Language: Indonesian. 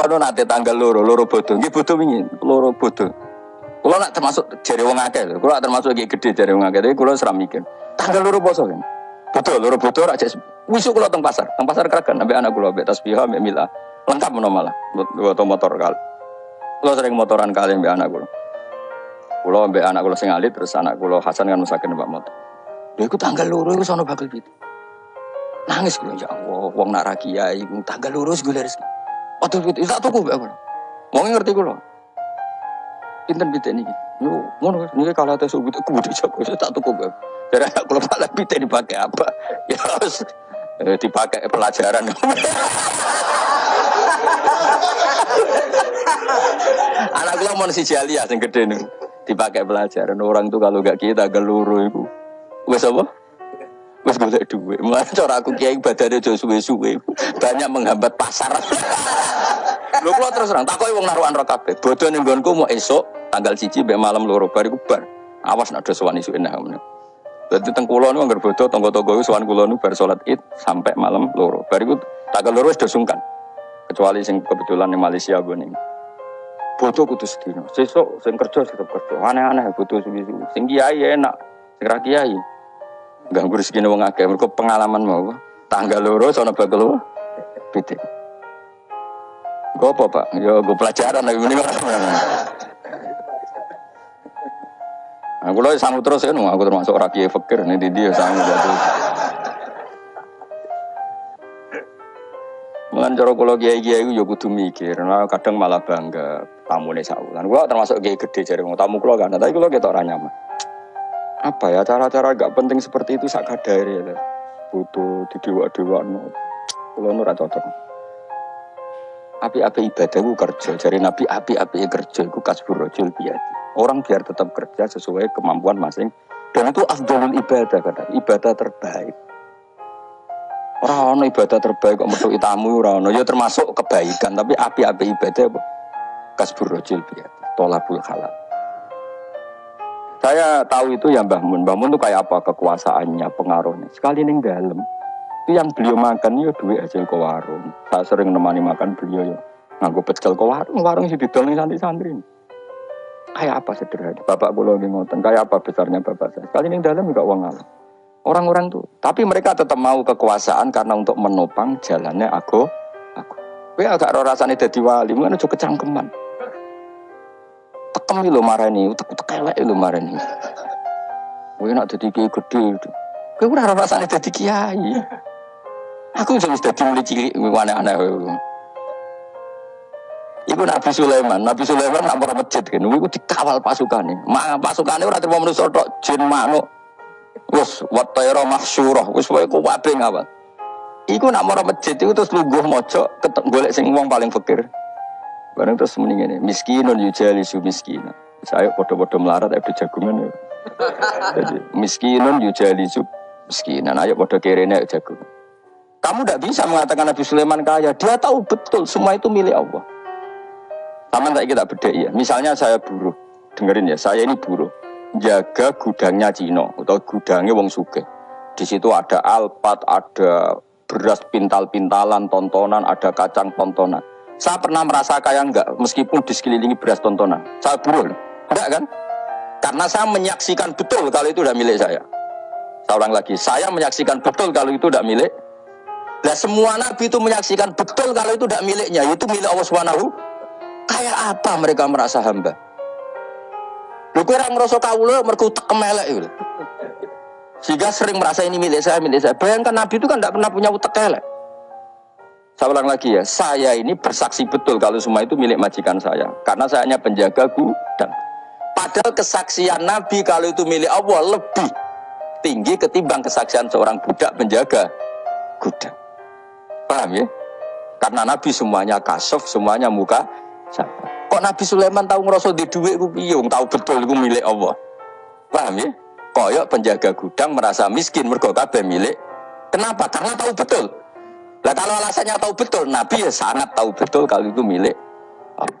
Kulo nate tanggal loro, loro bodoh. Nggih bodoh wingi, loro bodoh. Kulo nak termasuk jari wong akeh lho. Termasuk iki gede jari wong akeh. Tapi kulo seram mikir. Tanggal loro poso kan. Betul, loro bodoh rak jek wisuk kulo teng pasar. Teng pasar kragan ambek anak kulo ambek tasbihah ambek. Lengkap menawa malah. Buat motor kali. Kulo sering motoran kali ambek anak kulo. Kulo ambek anak kulo sing alit terus anak kulo Hasan kan musakin mbak motor. Lha iku tanggal loro iku sono bakal pitu. Nangis kulo ya Allah, wong nak ra kiai tanggal wis golek rezeki. Waduh pitu, tak tuku mbak kulo. Mau ngerti kulo. Pinten pitik niki. Yo ngono niki kalau tes ubud aku jago saya tak tuku mbak. Jadi anak pala pitik dipakai apa? Ya harus eh, dipakai pelajaran. anak kulo mau si Jalia sing gede nih dipakai pelajaran orang tuh kalau gak kita geluru itu wes apa wes golek duit mulai cara aku kiai badannya jauh suwe-suwe banyak menghambat pasar lu kalau terus terang takoi wong naruhan kabeh bodoh ning nggonku mau esok tanggal cici be malam loro bariku bar awas nak ada sowan enak Jadi teng kulo nu anggar bodoh tonggo-tonggo itu sowan kulo nu bar salat Id sampai malam loro. Bariku tanggal loro wis do sungkan. Kecuali sing kebetulan di Malaysia gue nih. Bodoh kudu sedino. Sesuk sing kerja tetep kerja. Aneh-aneh bodoh suwi-suwi. Sing kiai enak, sing kiai. Ganggu rezeki wong akeh. Mergo pengalaman mau. Tanggal loro sono bakal? Pitik. Gue apa pak? Yo gue pelajaran lagi mending Aku loh sanggup terus kan, aku termasuk orang kiai fakir nih di dia sanggup jatuh. Mulan cara kula kiai-kiai iku ya kudu mikir, nah, kadang malah bangga tamune saulan. Kula termasuk kiai gede jare wong tamu kula kan, tapi kula ketok ora nyaman. Apa ya cara-cara gak penting seperti itu sak kadare ya. Butuh di dewa-dewa no. Kula ora cocok. Api-api ibadah ku kerja, jari Nabi api-api kerja iku kasbur rajul biati. Orang biar tetap kerja sesuai kemampuan masing dan itu afdalul ibadah kata ibadah terbaik Orang ibadah terbaik kok metu tamu orang ya termasuk kebaikan tapi api-api ibadah apa? Kasbur rojil biat, tolabul halal. Saya tahu itu ya Mbah Mun. Mbah Mun itu kayak apa kekuasaannya, pengaruhnya. Sekali ning dalam itu yang beliau makan ya duit hasil ke warung. Saya sering nemani makan beliau ya nganggo pecel ke warung, warung sih didol ning santri-santri. Kayak apa sederhana? Bapak kula ngoten, kayak apa besarnya bapak saya. Sekali ning dalam enggak uang alam. Orang-orang tuh, tapi mereka tetap mau kekuasaan karena untuk menopang jalannya aku. Aku. Kowe agak ora rasane dadi wali, mungkin aja kecangkeman. Tekem lho marani, utek-utek elek lho marani. Kowe nak dadi kiai gede. Kowe ora rasane dadi kiai. Aku wis dadi mulai cilik aneh-aneh. Iku Nabi Sulaiman, Nabi Sulaiman nak masjid kan, iku dikawal pasukannya. Mak pasukannya ora terima manusa tok, jin manuk, Wes watayra mahsyurah, wis wae ku wabe ngawal. Iku nak mara masjid iku terus lungguh mojo golek sing wong paling fakir. Bareng terus muni ngene, miskinun yujalisu miskina. Saya podo-podo melarat ada jagungan ya. Jadi miskinun yujalisu miskinan. Ayo podo kerene jagungan. Kamu tidak bisa mengatakan Nabi Sulaiman kaya. Dia tahu betul semua itu milik Allah. Sama tak kita beda ya. Misalnya saya buruh. Dengerin ya, saya ini buruh jaga gudangnya Cino atau gudangnya Wong Suge. Di situ ada alpat, ada beras pintal-pintalan, tontonan, ada kacang tontonan. Saya pernah merasa kaya enggak, meskipun di sekelilingi beras tontonan. Saya burul, enggak kan? Karena saya menyaksikan betul kalau itu udah milik saya. Saya ulang lagi, saya menyaksikan betul kalau itu udah milik. Nah semua nabi itu menyaksikan betul kalau itu udah miliknya, itu milik Allah Subhanahu. Kayak apa mereka merasa hamba? Lu kira ngerasa kawula mergo tekem elek itu. Sehingga sering merasa ini milik saya, milik saya. Bayangkan Nabi itu kan tidak pernah punya utek elek. Saya ulang lagi ya, saya ini bersaksi betul kalau semua itu milik majikan saya. Karena saya hanya penjaga gudang. Padahal kesaksian Nabi kalau itu milik Allah lebih tinggi ketimbang kesaksian seorang budak penjaga gudang. Paham ya? Karena Nabi semuanya kasuf, semuanya muka? Kok Nabi Sulaiman tahu ngerasa di duit ku tahu betul itu milik Allah. Paham ya? Koyok penjaga gudang merasa miskin mergo kabeh milik. Kenapa? Karena tahu betul. Lah kalau alasannya tahu betul, Nabi ya sangat tahu betul kalau itu milik Allah.